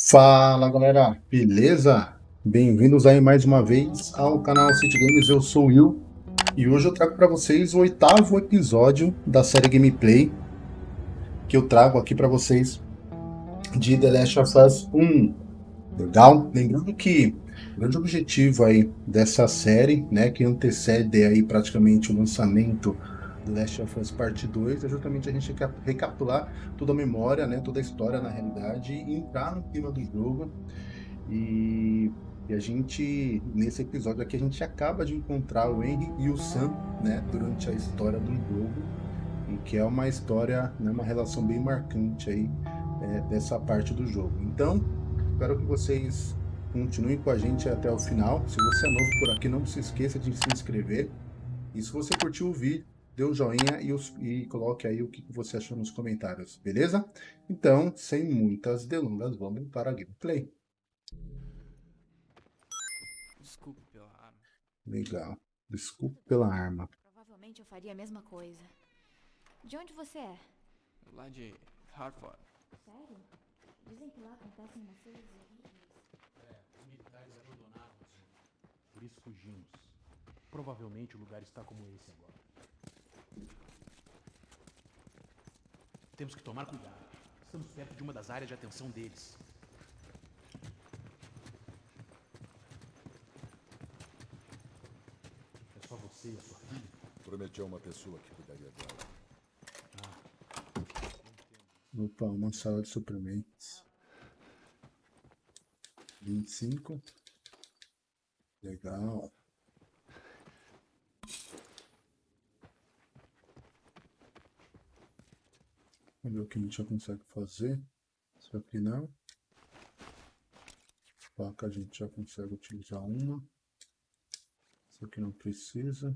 Fala galera, beleza? Bem-vindos aí mais uma vez ao canal City Games, eu sou o Will e hoje eu trago para vocês o oitavo episódio da série Gameplay que eu trago aqui para vocês de The Last of Us 1, legal? Lembrando que o grande objetivo aí dessa série, né, que antecede aí praticamente o lançamento do Last of Us Parte 2 é justamente a gente recapitular toda a memória, né, toda a história na realidade e entrar no clima do jogo e, e, a gente, nesse episódio aqui, a gente acaba de encontrar o Henry e o Sam, né, durante a história do jogo e que é uma história, né, uma relação bem marcante aí é, dessa parte do jogo. Então, espero que vocês continuem com a gente até o final. Se você é novo por aqui, não se esqueça de se inscrever. E se você curtiu o vídeo, dê um joinha e, os, e coloque aí o que você achou nos comentários, beleza? Então, sem muitas delongas, vamos para a gameplay. Desculpe pela arma. Legal. Desculpe pela arma. Provavelmente eu faria a mesma coisa. De onde você é? Lá de Hartford. Sério? Dizem que lá acontecem umas coisas horríveis. É, os militares abandonaram a zona. Por isso fugimos. Provavelmente o lugar está como esse agora. Temos que tomar cuidado. Estamos perto de uma das áreas de atenção deles. É só você e a sua filha? Prometeu uma pessoa que cuidaria dela. Opa, uma sala de suprimentos. 25. Legal. Vamos ver o que a gente já consegue fazer. Isso aqui não. Faca a gente já consegue utilizar uma. Isso aqui não precisa.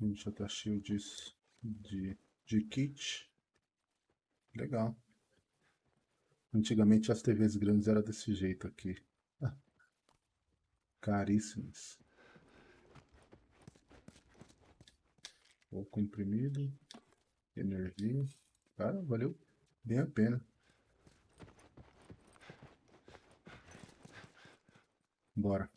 A gente já tá cheio disso, de, de kit. Legal. Antigamente as TVs grandes eram desse jeito aqui. Caríssimas. Pouco imprimido. Energia. Cara, valeu bem a pena. Bora.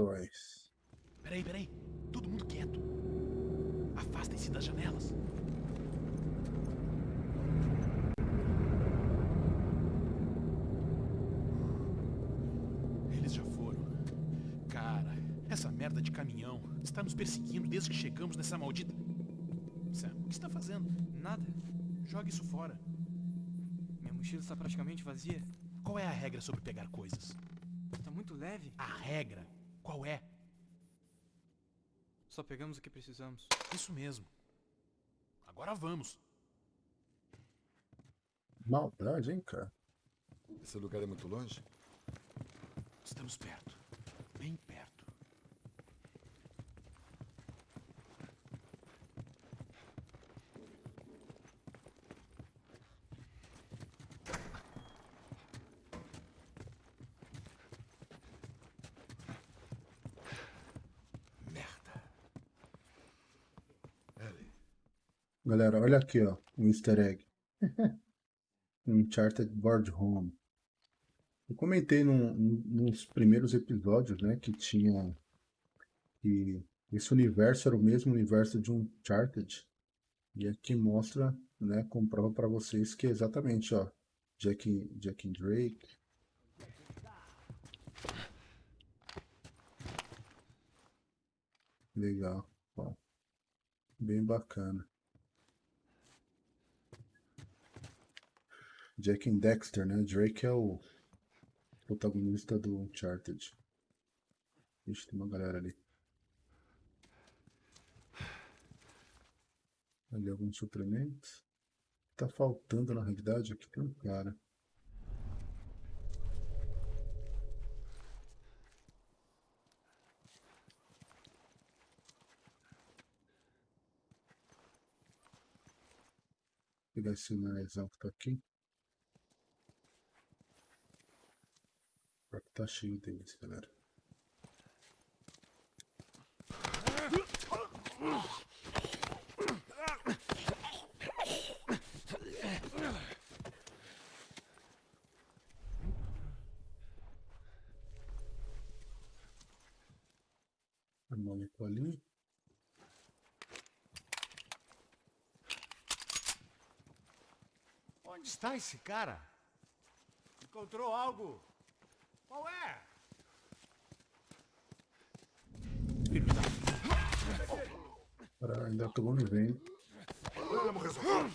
Locutóis. Peraí, peraí. Todo mundo quieto. Afastem-se das janelas. Eles já foram. Cara, essa merda de caminhão está nos perseguindo desde que chegamos nessa maldita... Sam, o que está fazendo? Nada. Joga isso fora. Minha mochila está praticamente vazia. Qual é a regra sobre pegar coisas? Está muito leve. A regra? Qual é? Só pegamos o que precisamos. Isso mesmo. Agora vamos. Maldade, hein, cara? Esse lugar é muito longe? Estamos perto. Bem perto. Merda. Ellie, Galera, olha aqui, ó, um easter egg. Uncharted Board Home. Eu comentei num- num- nos primeiros episódios, né, que tinha que esse universo era o mesmo universo de Uncharted. E aqui mostra, né, comprova para vocês que é exatamente, ó, Jack, Jack and Drake. Legal, ó, bem bacana. Jack and Dexter, né? Drake é o protagonista do Uncharted. Ixi, tem uma galera ali. Ali alguns suplementos. Tá faltando na realidade aqui tem um cara. Vou pegar esse manézão que tá aqui. Tá cheio deles, galera. Harmônico ali. Onde está esse cara? Encontrou algo? Qual é? Filho da... Cara, ainda acabou me vendo. Vamos resolver.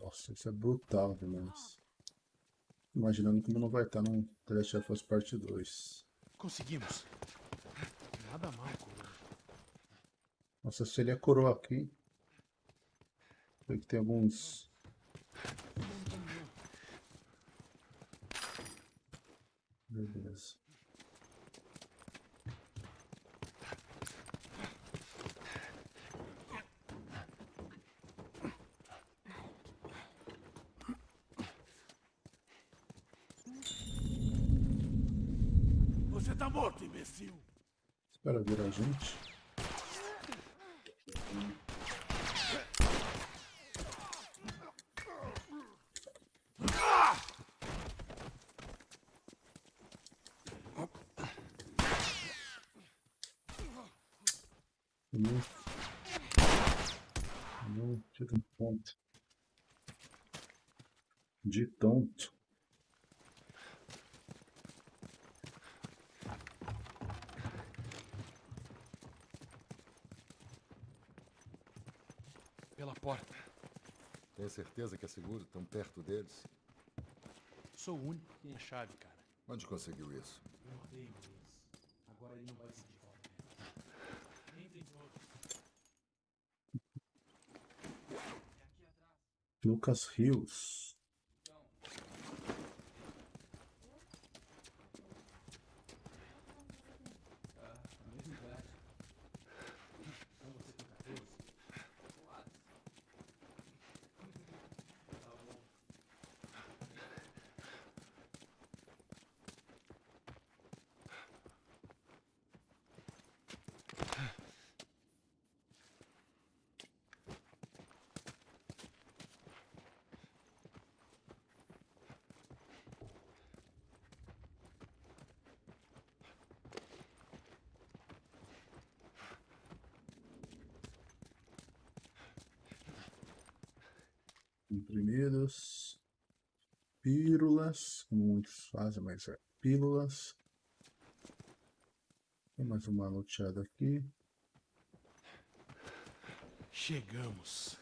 Nossa, isso é brutal demais. Imaginando como não vai estar no The Last of Us Part 2. Conseguimos. Nada mal, coroa. Nossa, se ele é coroa aqui. Vê que tem alguns. Beleza. Você tá morto, imbecil. Espera vir a gente. Não. Não, tira um ponto. De tonto. Pela porta. Tem certeza que é seguro tão perto deles? Sou o único que tem a chave, cara. Onde conseguiu isso? Eu odeio eles. Agora ele não vai sentir falta. Entrem todos. Lucas Rios. Pílulas. Como muitos fazem, mas é pílulas. Tem mais uma loteada aqui. Chegamos.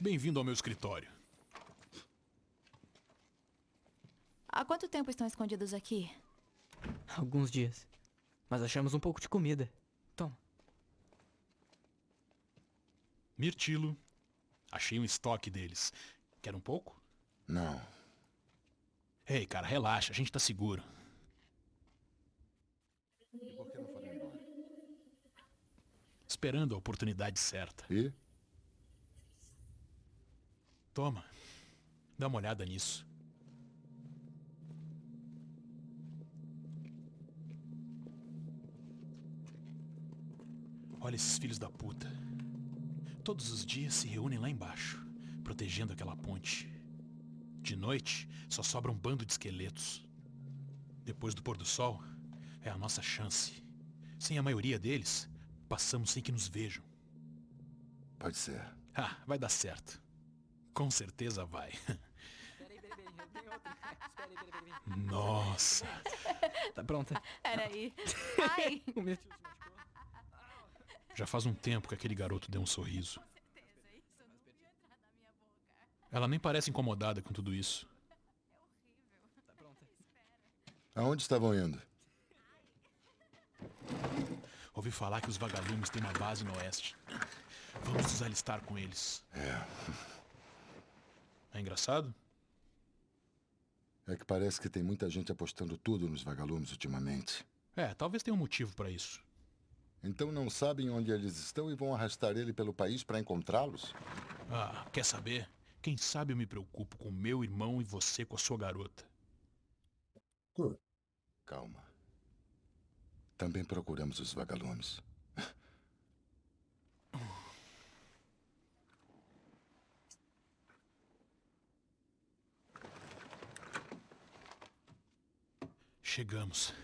Bem-vindo ao meu escritório. Quanto tempo estão escondidos aqui? Alguns dias. Mas achamos um pouco de comida. Toma. Mirtilo. Achei um estoque deles. Quer um pouco? Não. Ei, cara, relaxa, a gente tá seguro. E por que não foram embora? Esperando a oportunidade certa. E? Toma. Dá uma olhada nisso. Olha esses filhos da puta. Todos os dias se reúnem lá embaixo, protegendo aquela ponte. De noite, só sobra um bando de esqueletos. Depois do pôr do sol, é a nossa chance. Sem a maioria deles, passamos sem que nos vejam. Pode ser. Ah, vai dar certo. Com certeza vai. Aí. Nossa. Tá pronta? Peraí. Ai! O meu tio se machucou. Já faz um tempo que aquele garoto deu um sorriso. Ela nem parece incomodada com tudo isso. Aonde estavam indo? Ouvi falar que os vagalumes têm uma base no oeste. Vamos nos alistar com eles. É. É engraçado? É que parece que tem muita gente apostando tudo nos vagalumes ultimamente. É, talvez tenha um motivo para isso. Então não sabem onde eles estão e vão arrastar ele pelo país para encontrá-los? Ah, quer saber? Quem sabe eu me preocupo com meu irmão e você com a sua garota. Calma. Também procuramos os vagalumes. Chegamos.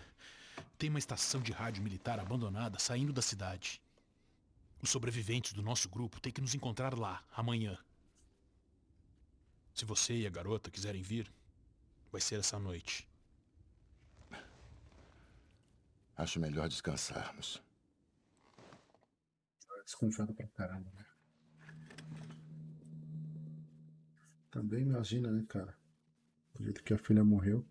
Tem uma estação de rádio militar abandonada saindo da cidade. Os sobreviventes do nosso grupo têm que nos encontrar lá, amanhã. Se você e a garota quiserem vir, vai ser essa noite. Acho melhor descansarmos. Desconfiado pra caramba, né? Também imagina, né, cara? Do jeito que a filha morreu.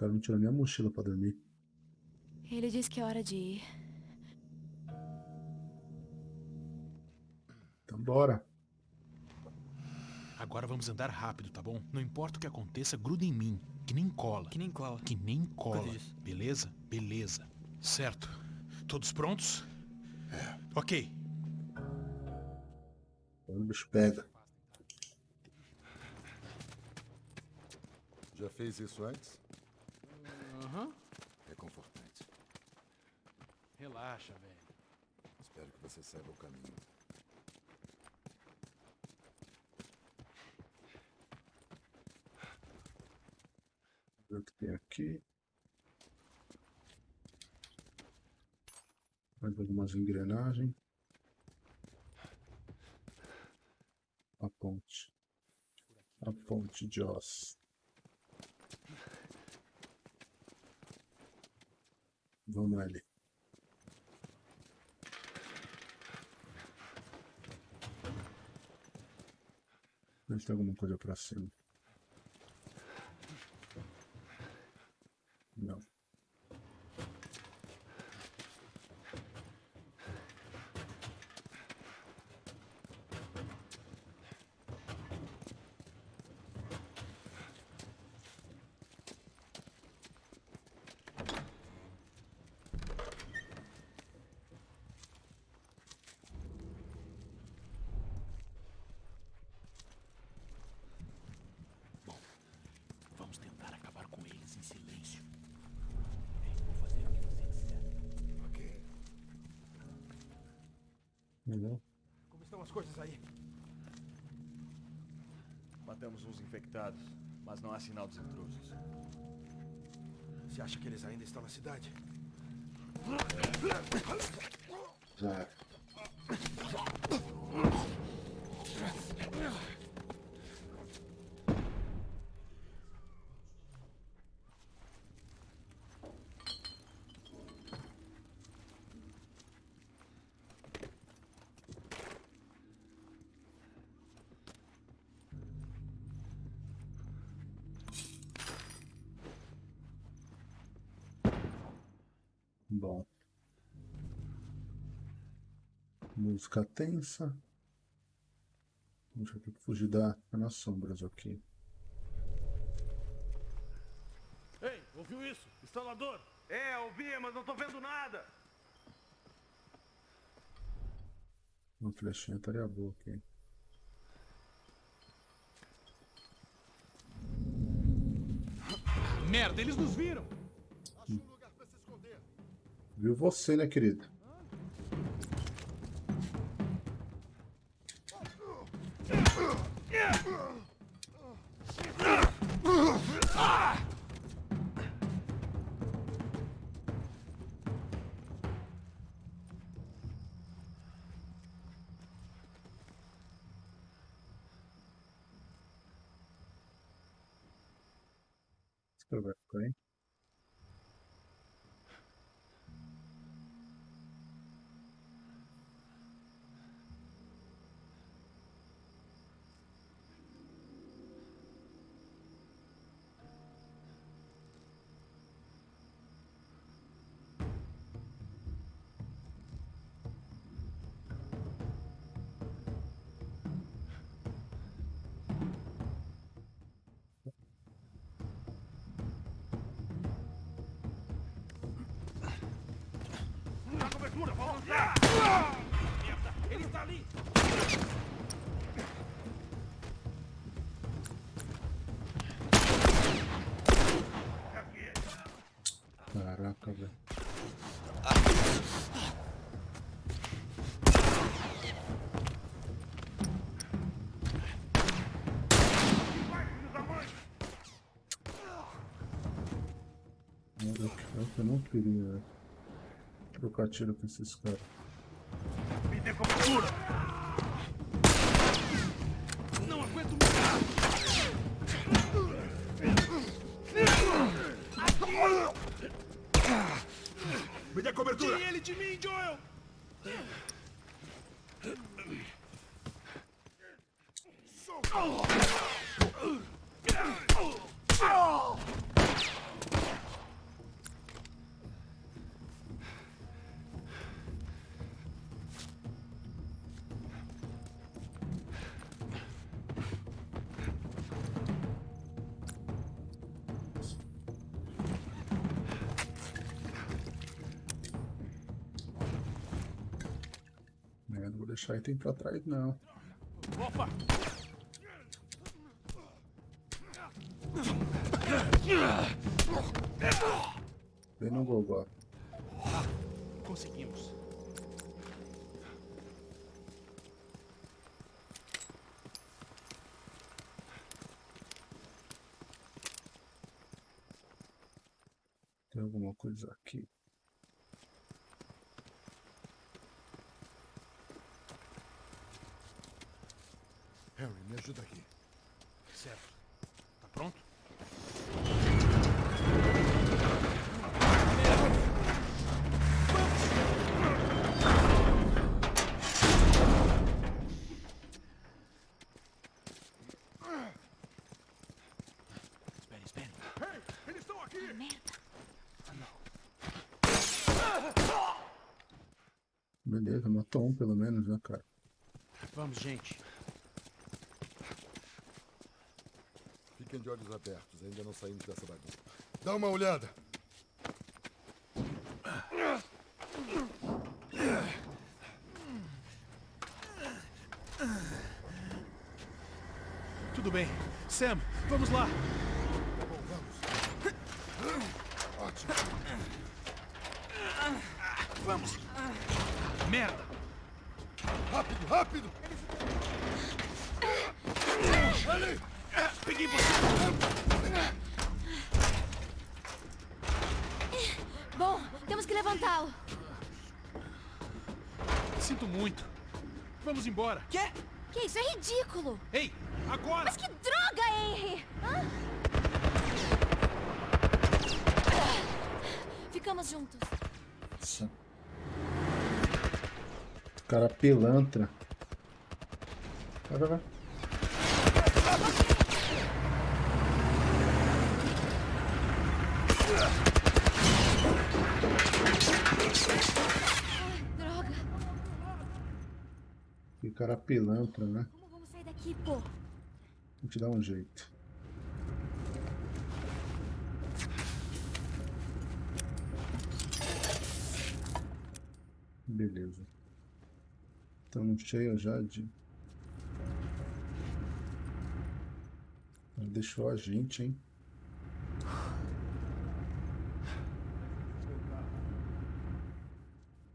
O cara não tirou nem a mochila pra dormir. Ele disse que é hora de ir. Então bora. Agora vamos andar rápido, tá bom? Não importa o que aconteça, gruda em mim. Que nem cola. Que nem cola. Que nem cola. Beleza? Beleza. Certo. Todos prontos? É. Ok. O bicho pega. Já fez isso antes? Relaxa, velho. Espero que você saiba o caminho. Ver o que tem aqui. Mais algumas engrenagens. A ponte. A ponte de Oz. Vamos ali. Tem alguma coisa pra cima. Não. Vamos tentar acabar com eles em silêncio. Eu vou fazer o que você disser. Ok. Melhor. Como estão as coisas aí? Matamos uns infectados, mas não há sinal dos intrusos. Você acha que eles ainda estão na cidade? Já era. Bom. Música tensa. Vamos ter que fugir da tá nas sombras aqui. Ei, ouviu isso? Instalador! É, ouvi, mas não tô vendo nada! Uma flechinha estaria boa aqui. Merda, eles nos viram! Viu você, né, querido? Esse eu não queria trocar tiro com esses caras. Me dê cobertura! Não aguento mais! Me dê cobertura! Tire ele de mim, Joel! Deixar item pra trás, não. Opa! Vem no gogó. Conseguimos. Tem alguma coisa aqui. Harry, me ajuda aqui. Certo. Tá pronto? Espere, espere. Ei, eles estão aqui! Merda. Um pelo menos, né, cara? Vamos, gente. Fiquem de olhos abertos, ainda não saímos dessa bagunça. Dá uma olhada. Tudo bem. Sam, vamos lá. Bom, vamos. Ótimo. Vamos. Merda. Rápido! Ali! Peguei você. Bom, temos que levantá-lo. Sinto muito. Vamos embora. Quê? Que isso? É ridículo. Ei, agora! Mas que droga, Henry! Hã? Ficamos juntos. Nossa. Cara pilantra. Vai, vai, vai. Que cara pilantra, né? Como vamos sair daqui, pô? Vou te dar um jeito. Beleza. Estamos cheios já de. Deixou a gente, hein?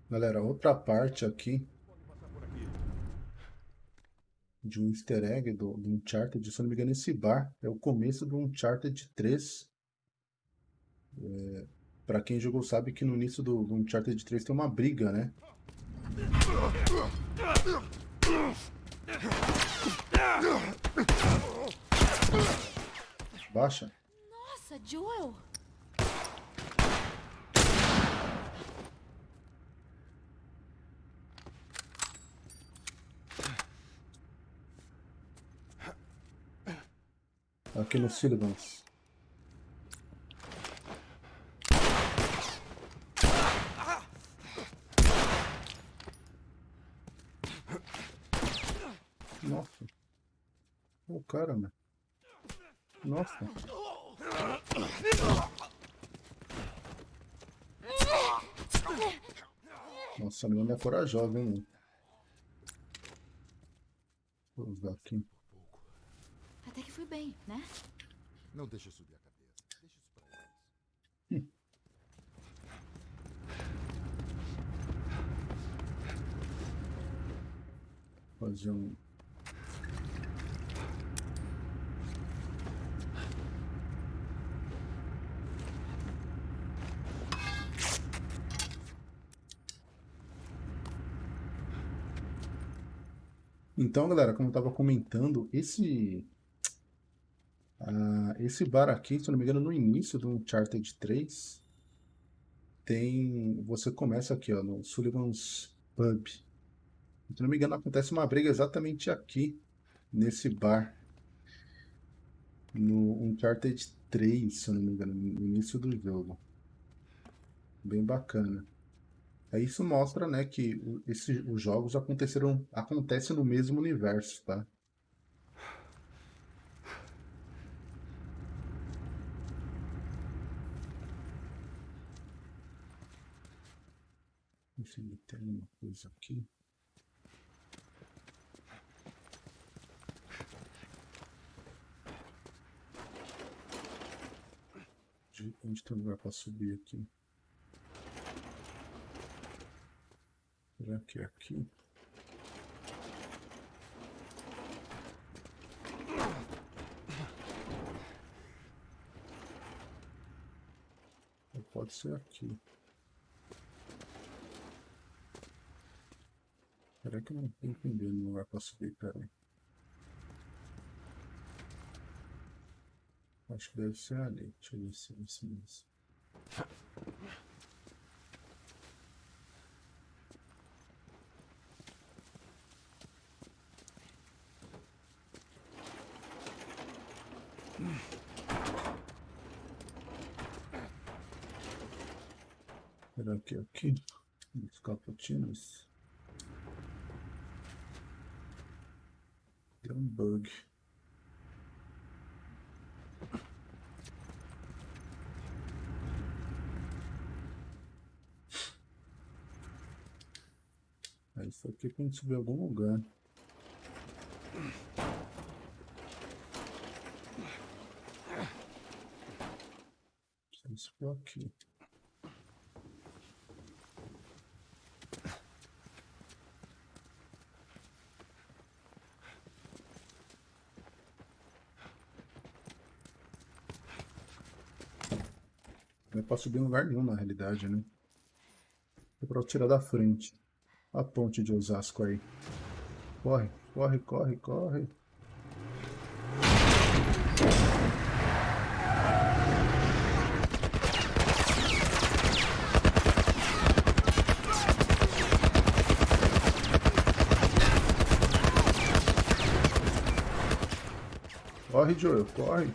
Galera, outra parte aqui de um easter egg do, do Uncharted, se eu não me engano, esse bar é o começo do Uncharted 3. É, para quem jogou sabe que no início do, do Uncharted 3 tem uma briga, né? Baixa. Nossa, Joel. Aqui no Silvans. Nossa. O cara, mano. Nossa. Nossa, a menina é corajosa, hein? mano? Vou usar aqui. Até que fui bem, né? Não deixe subir a cabeça. Deixe isso pra eles. Fazer um. Então, galera, como eu tava comentando, esse ah, esse bar aqui, se não me engano, no início do Uncharted 3, tem. Você começa aqui, ó, no Sullivan's Pub. Se não me engano, acontece uma briga exatamente aqui, nesse bar. No Uncharted 3, se não me engano, no início do jogo. Bem bacana. Isso mostra, né, que esse, os jogos aconteceram, acontecem no mesmo universo, tá? Enfim, tem uma coisa aqui. De onde tem lugar para subir aqui? Será que é aqui? Ou pode ser aqui. Será que eu não tô entendendo o lugar para subir? Pera aí. Acho que deve ser ali. Deixa eu ver se é isso mesmo. Será que é aqui? Os caputinos. Deu um bug. É isso aqui pra gente subir algum lugar. Isso aqui. Pra subir em lugar nenhum, na realidade, né? É pra tirar da frente. A ponte de Osasco aí. Corre, corre, corre, corre. Corre, Joel, corre.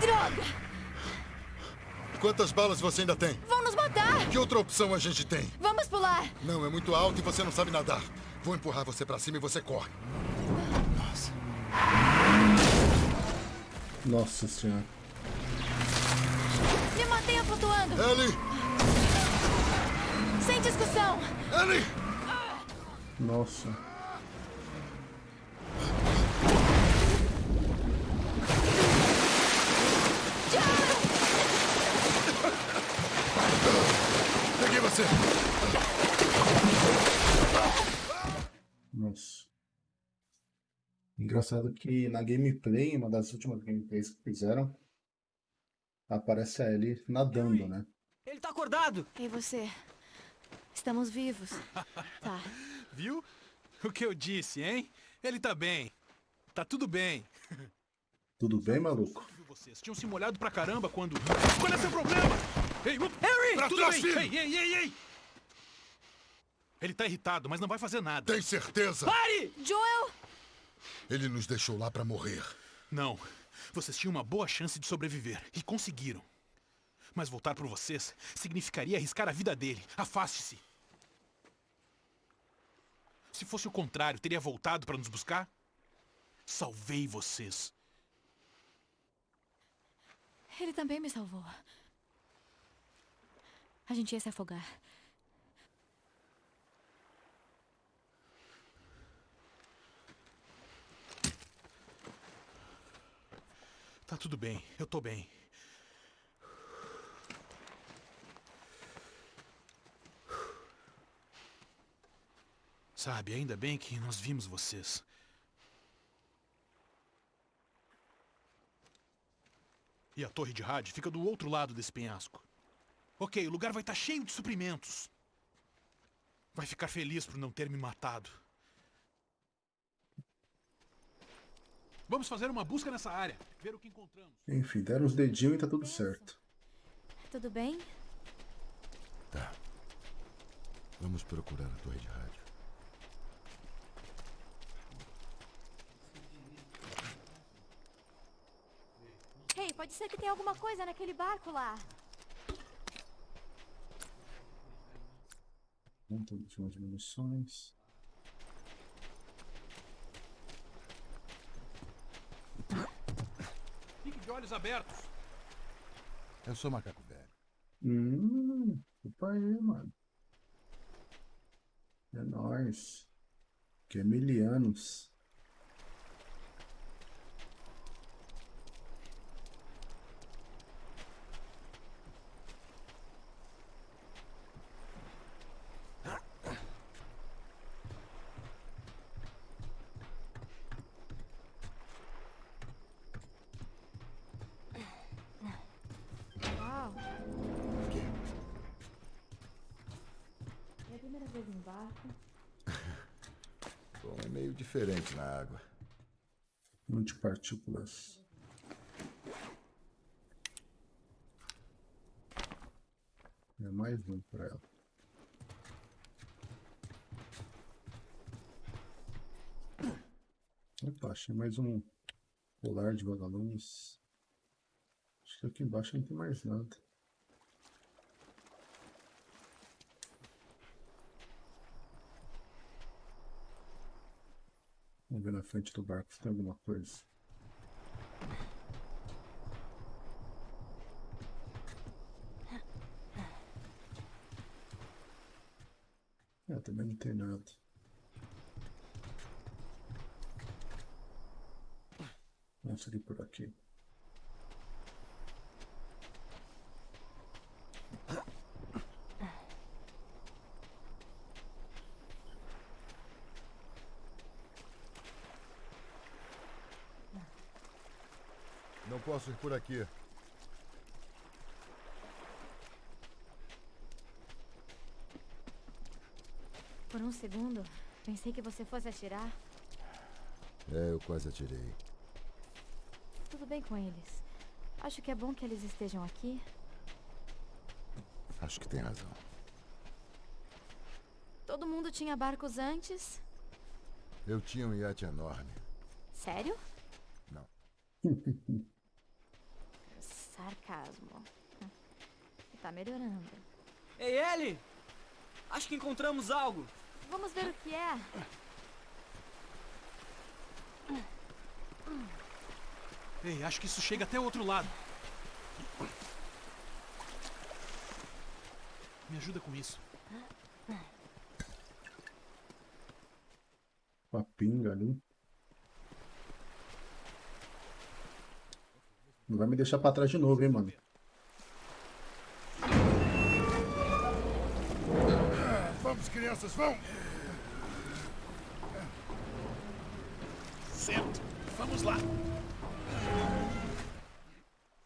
Droga! Quantas balas você ainda tem? Vão nos matar! Que outra opção a gente tem? Vamos pular! Não, é muito alto e você não sabe nadar. Vou empurrar você pra cima e você corre. Nossa senhora. Me mantenha flutuando! Ellie! Sem discussão! Ellie! Nossa. Peguei você! Nossa. Engraçado que na gameplay, uma das últimas gameplays que fizeram, aparece a Ellie nadando, né? Ele tá acordado! E você? Estamos vivos. Tá. Viu? O que eu disse, hein? Ele tá bem. Tá tudo bem. Tudo bem, maluco? Viu Vocês tinham se molhado pra caramba quando. Qual é seu problema? Ei, up! Harry! Pra Tudo trás, bem. filho! Ei, ei, ei, ei! Ele tá irritado, mas não vai fazer nada. Tem certeza? Pare! Joel! Ele nos deixou lá pra morrer. Não. Vocês tinham uma boa chance de sobreviver. E conseguiram. Mas voltar por vocês significaria arriscar a vida dele. Afaste-se. Se fosse o contrário, teria voltado para nos buscar? Salvei vocês. Ele também me salvou. A gente ia se afogar. Tá tudo bem, eu tô bem. Sabe, ainda bem que nós vimos vocês. E a torre de rádio fica do outro lado desse penhasco. Ok, o lugar vai estar cheio de suprimentos. Vai ficar feliz por não ter me matado. Vamos fazer uma busca nessa área, ver o que encontramos. Enfim, deram os dedinhos e tá tudo certo. Tudo bem? Tá. Vamos procurar a torre de rádio. Ei, pode ser que tenha alguma coisa naquele barco lá. Monta de umas munições. Fique de olhos abertos. Eu sou macaco velho. Hum, opa aí, mano. É nóis. Que é milianos. Uau. O quê? É a primeira vez em barco. Bom, é meio diferente na água. Antipartículas. É mais um pra ela. Opa, achei mais um colar de vagalumes. Acho que aqui embaixo não tem mais nada. Vamos ver na frente do barco se tem alguma coisa. É, também não tem nada. Vamos seguir por aqui. Não posso ir por aqui. Por um segundo, pensei que você fosse atirar. É, eu quase atirei. Tudo bem com eles. Acho que é bom que eles estejam aqui. Acho que tem razão. Todo mundo tinha barcos antes. Eu tinha um iate enorme. Sério? Não. Sarcasmo. Tá melhorando. Ei, Ellie! Acho que encontramos algo. Vamos ver o que é. Ei, acho que isso chega até o outro lado. Me ajuda com isso. Uma pinga ali. Não vai me deixar pra trás de novo, hein, mano. Vamos, crianças, vão! Certo, vamos lá.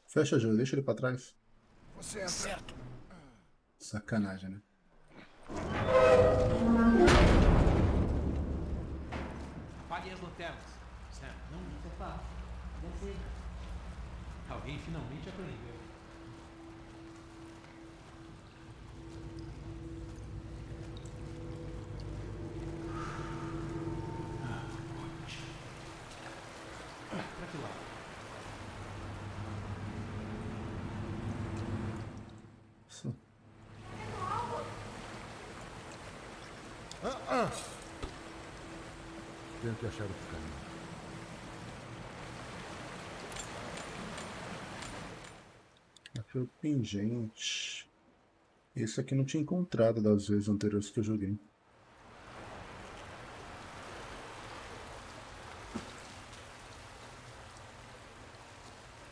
Fecha, Júlio. Deixa ele pra trás. Você entra. Certo. Sacanagem, né? Apaguem as lanternas. Sam, não, é fácil. Desce. Alguém finalmente aprendeu. Isso. Tenho que achar outro caminho. Seu pingente. Esse aqui não tinha encontrado das vezes anteriores que eu joguei.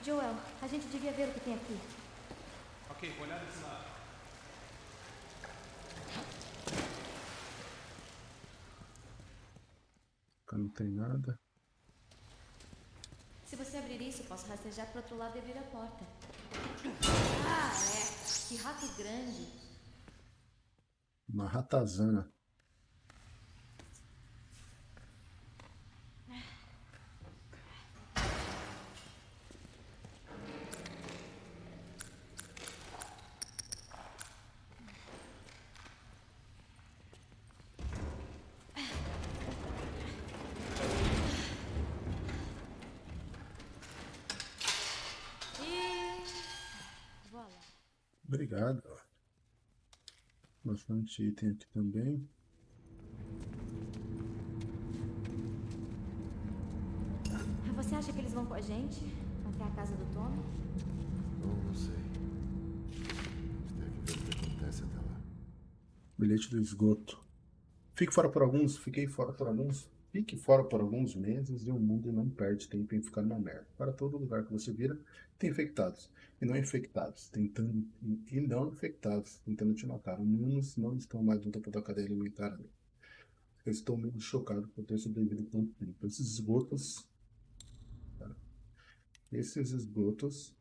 Joel, a gente devia ver o que tem aqui. Ok, vou olhar desse lado. Cá não tem nada. Se você abrir isso, posso rastejar pro outro lado e abrir a porta. Ah, é. Que rato grande. Uma ratazana. E... Voilà. Obrigado. Bastante item aqui também. Você acha que eles vão com a gente? Até a casa do Tommy? Ou não sei. A gente tem que ver o que acontece até lá. Bilhete do esgoto. Fique fora por alguns, fiquei fora por alguns, fique fora por alguns meses e o mundo não perde tempo em ficar na merda. Para todo lugar que você vira, tem infectados. E não infectados, tentando. E não infectados, tentando te matar. Humanos não estão mais no topo da cadeia alimentar. Eu estou meio chocado por ter sobrevivido tanto tempo. Esses esgotos. Esses esgotos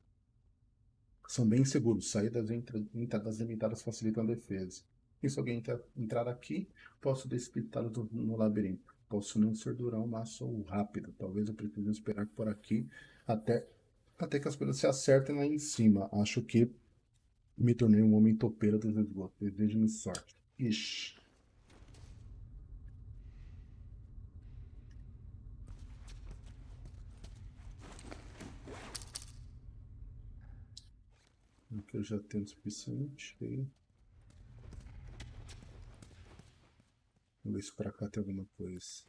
são bem seguros. Saídas e entra- entradas limitadas facilitam a defesa. E se alguém entra- entrar aqui, posso do- no labirinto. Posso não ser durão, mas sou rápido. Talvez eu precise esperar por aqui até, até que as coisas se acertem lá em cima. Acho que me tornei um homem topeiro dos esgotos. Desejo-me sorte. Ixi. Aqui eu já tenho o suficiente. ok. Vamos ver se pra cá tem alguma coisa.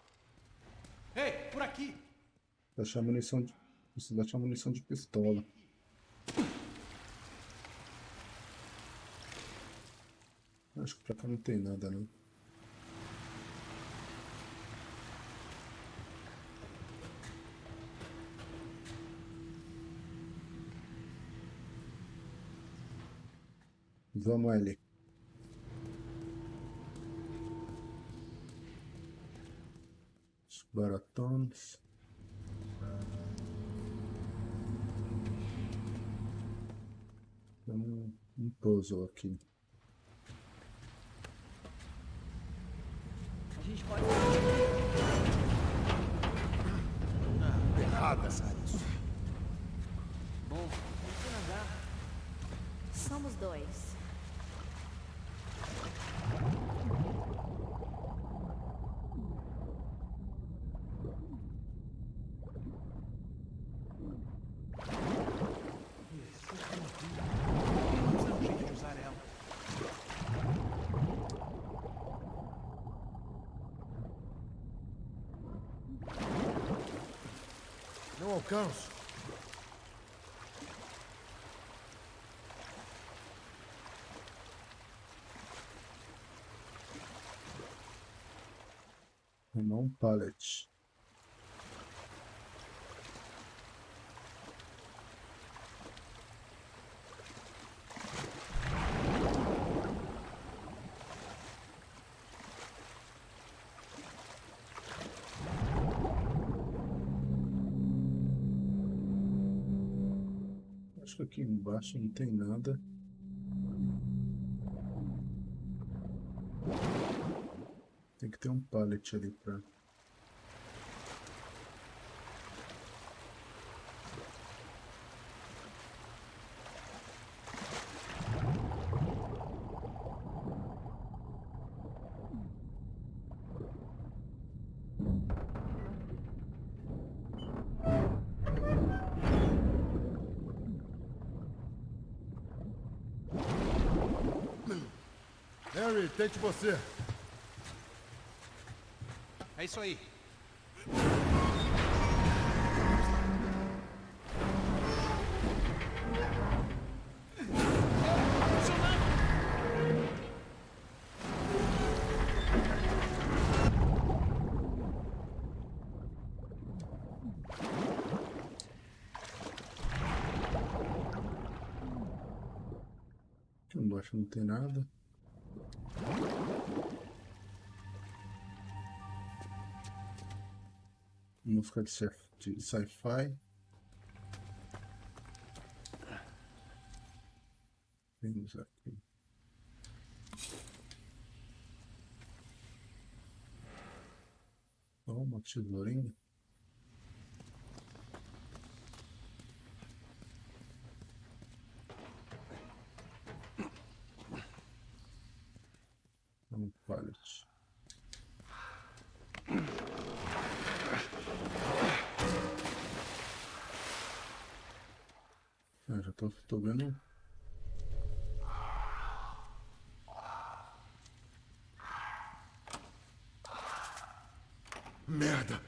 Ei, por aqui! Achar munição de. Preciso achar munição de pistola. Acho que pra cá não tem nada, não. Vamos ali. Baratones. Tem um, um puzzle aqui. A gente pode. Errada! Bom, se nadar. Somos dois. Vamos dar um jeito de usar ela. Não! Arrumar um pallet. Acho que aqui embaixo não tem nada. Tem que ter um pallet ali pra. Tente você. É isso aí. Embaixo não tem nada. Música de sci- de sci-fi. Temos aqui. Ó, uma tesourinha. Um pallet. Ah, já tô, tô vendo. Merda!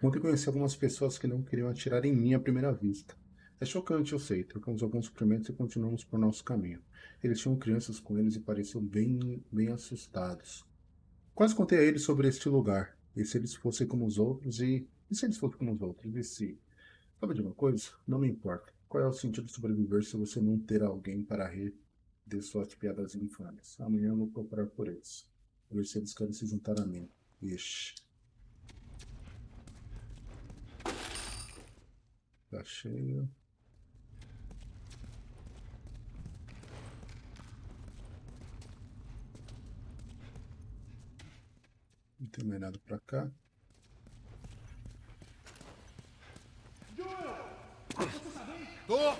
Ontem conheci algumas pessoas que não queriam atirar em mim à primeira vista. É chocante, eu sei. Trocamos alguns suprimentos e continuamos por nosso caminho. Eles tinham crianças com eles e pareciam bem, bem assustados. Quase contei a eles sobre este lugar. E se eles fossem como os outros e... E se eles fossem como os outros? E se... Sabe de uma coisa? Não me importa. Qual é o sentido de sobreviver se você não ter alguém para rir de suas piadas infames? Amanhã eu vou procurar por eles. Ver se eles querem se juntar a mim. Ixi. Tá cheio. Não tem mais nada pra cá. Tô! Ó,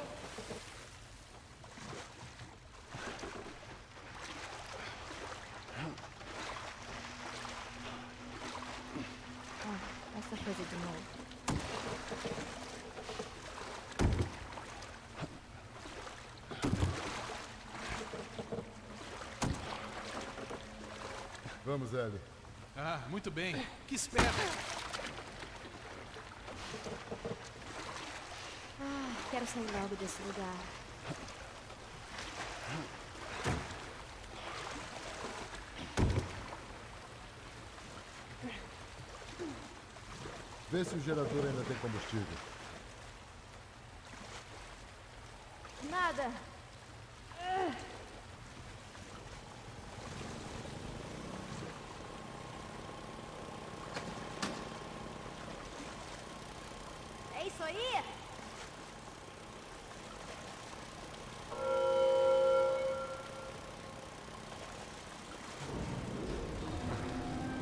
essa coisa de novo. Ah, muito bem. Que esperto. Ah, quero sair logo desse lugar. Vê se o gerador ainda tem combustível. Nada. É isso aí?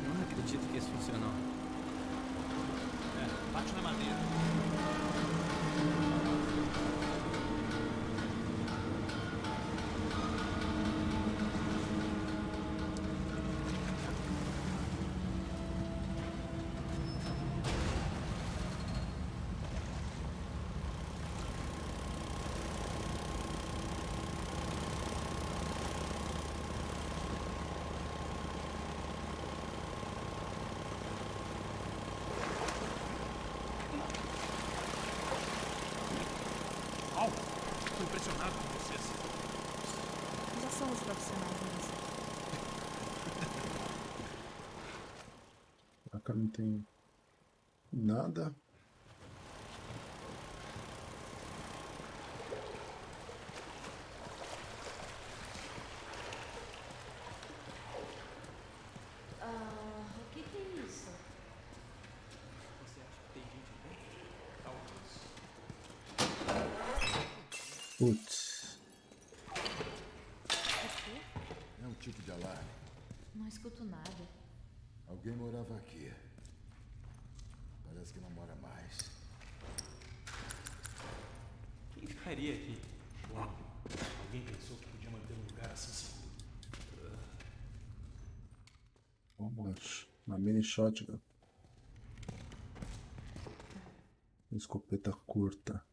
Não acredito que isso funcionou. É, bate na madeira. Uau! Tô impressionado com vocês. Já somos profissionais nisso. Pra cá não tem nada. Ah, o que, que é isso? Você acha que tem gente ali? Talvez. Putz. É um tipo de alarme. Não escuto nada. Alguém morava aqui. Parece que não mora mais. Ficaria aqui? Uau! Alguém pensou que podia manter um lugar assim seguro. Vamos. Uma mini shotgun. Escopeta curta.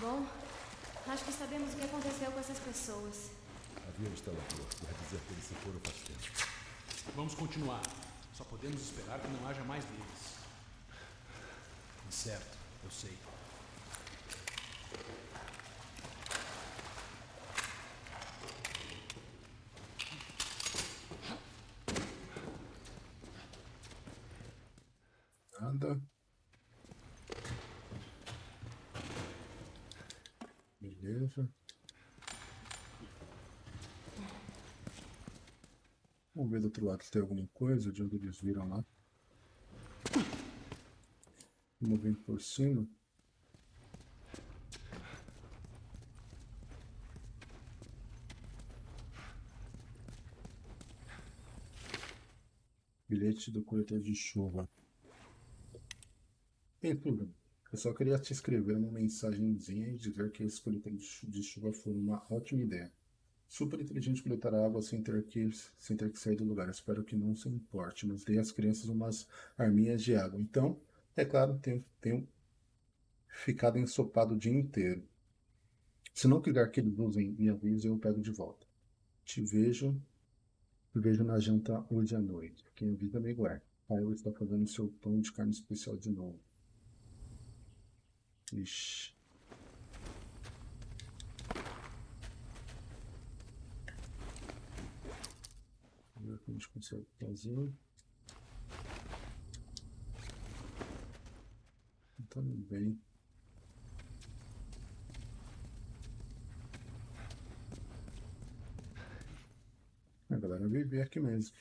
Bom, acho que sabemos o que aconteceu com essas pessoas. Havia um instalador. Quer dizer que eles se foram faz tempo. Vamos continuar. Só podemos esperar que não haja mais deles. Certo, eu sei. Nada. Beleza. Vamos ver do outro lado se tem alguma coisa de onde eles viram lá. Vir por cima. Bilhete do coletor de chuva. Bem. Eu só queria te escrever uma mensagenzinha e dizer que esse coletor de chuva foi uma ótima ideia. Super inteligente coletar água sem ter que, sem ter que sair do lugar. Espero que não se importe, mas dei às crianças umas arminhas de água. Então, é claro, tenho, tenho ficado ensopado o dia inteiro. Se não quiser que eles usem, e eu pego de volta. Te vejo, te vejo na janta hoje à noite. Quem avisa me guarda. Kyle está fazendo seu pão de carne especial de novo. Ixi. Ver o que a gente consegue fazer. Tá bem. A galera viver aqui mesmo.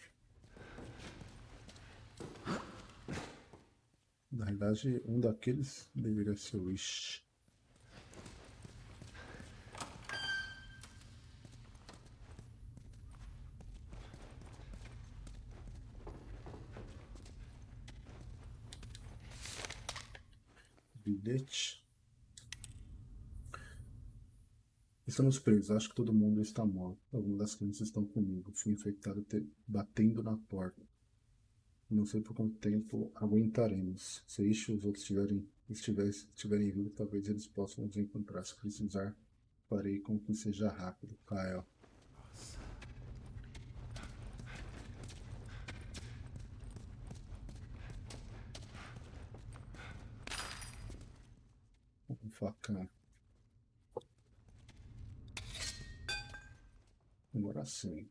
Na verdade, um daqueles deveria ser o Ish. Estamos presos. Acho que todo mundo está morto. Algumas das crianças estão comigo. Fui infectado te- batendo na porta. Não sei por quanto tempo aguentaremos. Se Ish e os outros tiverem, estiver- estiverem vivos, talvez eles possam nos encontrar. Se precisar, farei com que seja rápido. Kyle. Facão. Agora sim.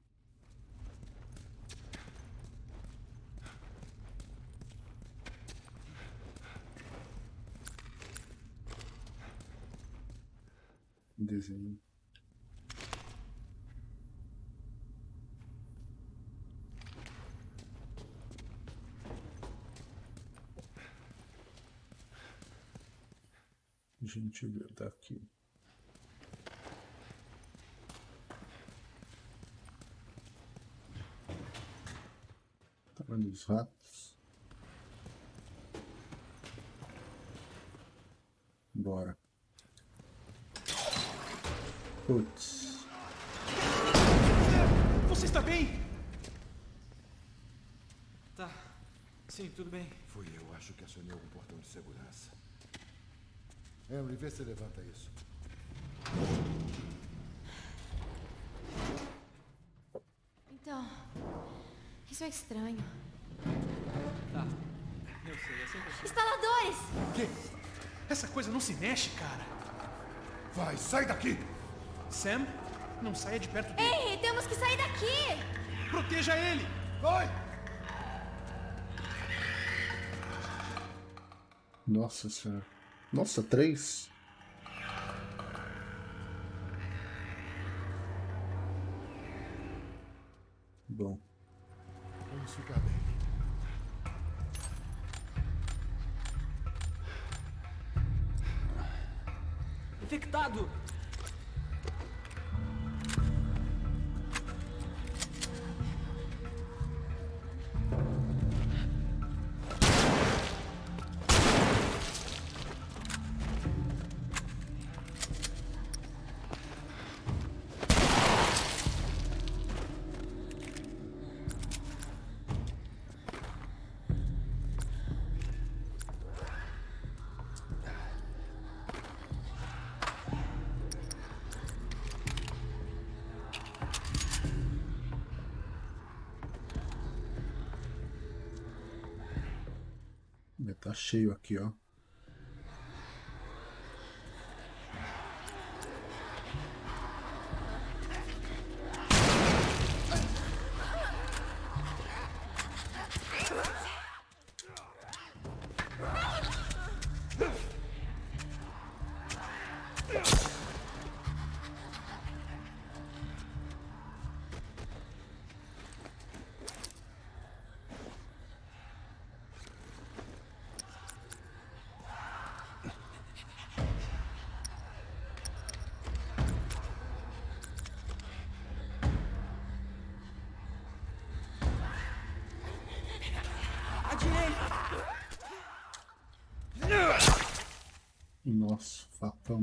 Desenho. Gente, ver daqui. Tamanho dos ratos. Bora. Putz. Você está bem? Tá. Sim, tudo bem. Fui eu, acho que acionei algum portão de segurança. Henry, vê se levanta isso. Então, isso é estranho. Tá. Eu sei, é sempre assim. Instaladores! Quê? Essa coisa não se mexe, cara. Vai, sai daqui! Sam, não saia de perto dele. Henry, temos que sair daqui! Proteja ele! Vai! Nossa senhora. Nossa, três? Tá cheio aqui, ó.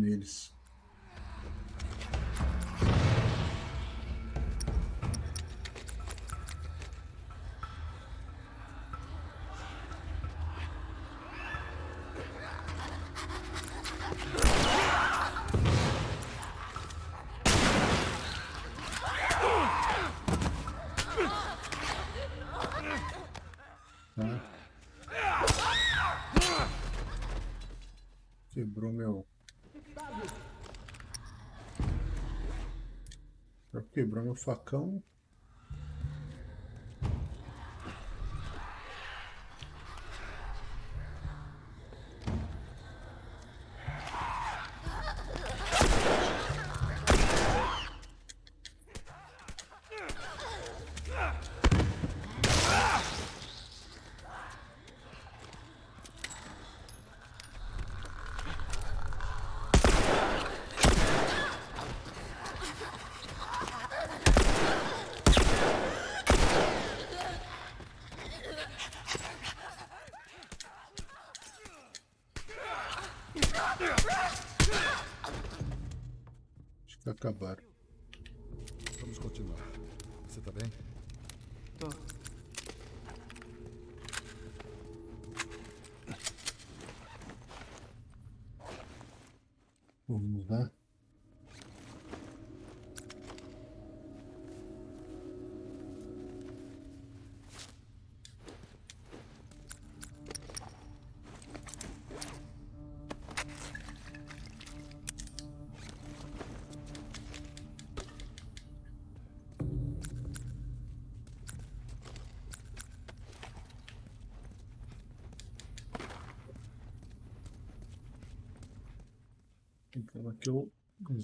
Neles. Tá. Quebrou meu. Quebrou meu facão.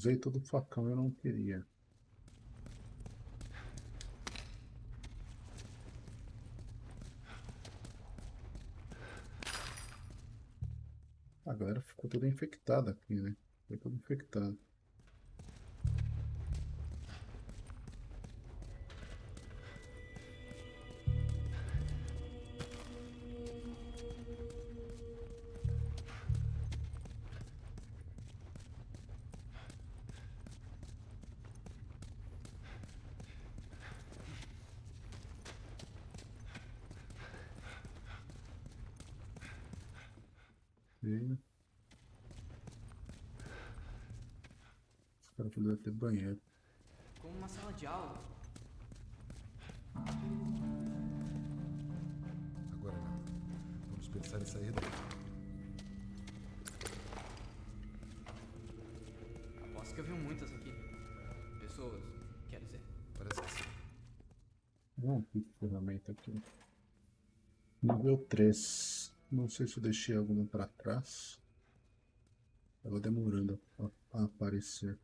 Usei todo o facão, eu não queria. A galera ficou toda infectada aqui, né? Foi tudo infectado. Ter banheiro. Como uma sala de aula. Agora não. Vamos pensar em sair daqui. Aposto que eu vi muitas aqui. Pessoas, quero dizer. Parece que sim. Não, que ferramenta aqui. Nível 3. Não sei se eu deixei alguma para trás. Tava demorando a, a aparecer.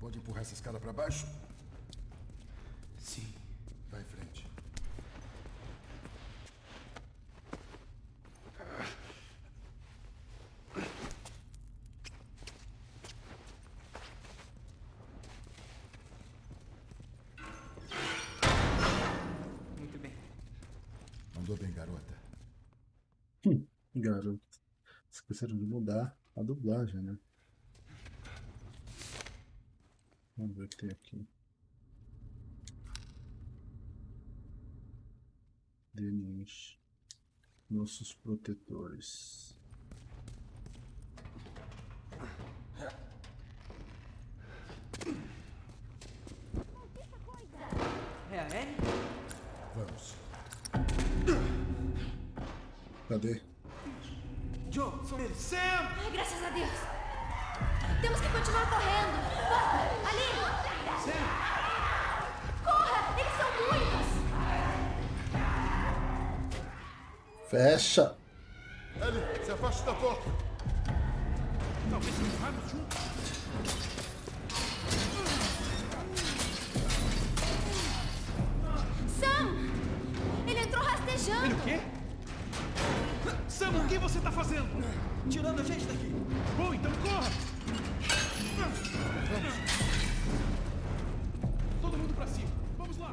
Pode empurrar essa escada para baixo? Sim. Vai em frente. Muito bem. Mandou bem, garota. Garoto. Esqueceram de mudar a dublagem, né? Vamos ver o que tem aqui. Denuncie. Nossos protetores. É a Anne? Cadê? Joe, são eles. Sam! Ai, graças a Deus. Temos que continuar correndo. Volta, ali. Sam! Corra, eles são muitos. Fecha! Ellie, se afaste da porta. Talvez vamos juntos. Sam, ele entrou rastejando. Ele o quê? Sam, o que você tá fazendo? Tirando a gente daqui. Bom, então corra! Todo mundo pra cima. Vamos lá.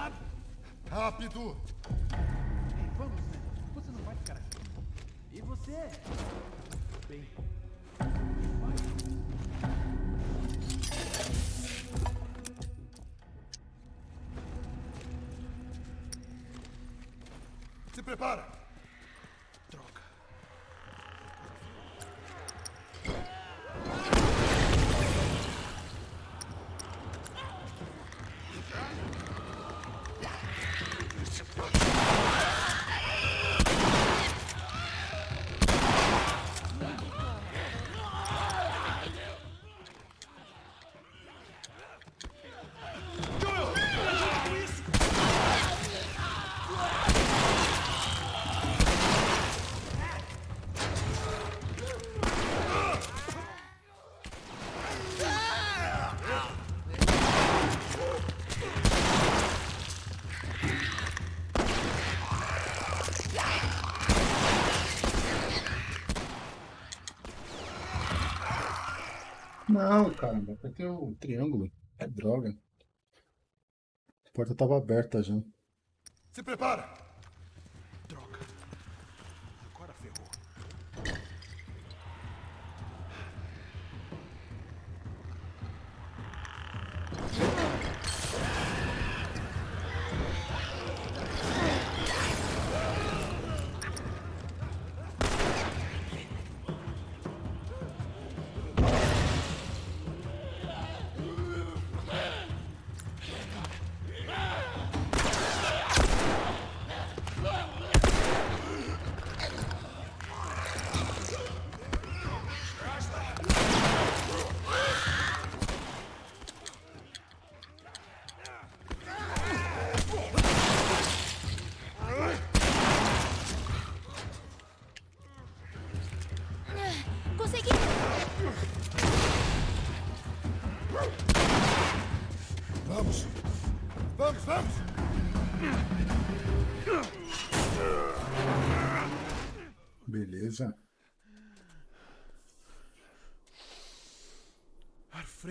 Lado. Rápido! Ei, vamos, né? Você não vai ficar aqui. E você? Bem. Se prepara! Não, caramba, apertei o triângulo. É droga. A porta tava aberta já. Se prepara!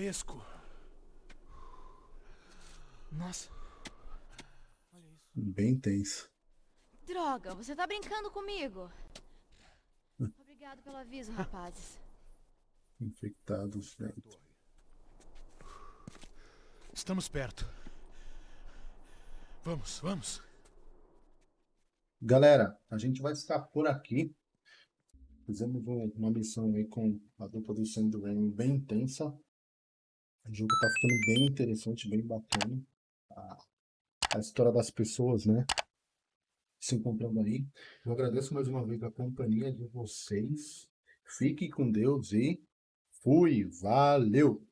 Fresco. Nossa, Bem tenso. Droga, você tá brincando comigo. Obrigado pelo aviso, rapazes. Infectados. Estamos perto. Vamos, vamos. Galera, a gente vai estar por aqui. Fizemos um- uma missão aí com a dupla do Sand Rain bem intensa. O jogo tá ficando bem interessante, bem bacana. A, a história das pessoas, né? Se encontrando aí. Eu agradeço mais uma vez a companhia de vocês. Fique com Deus e fui. Valeu!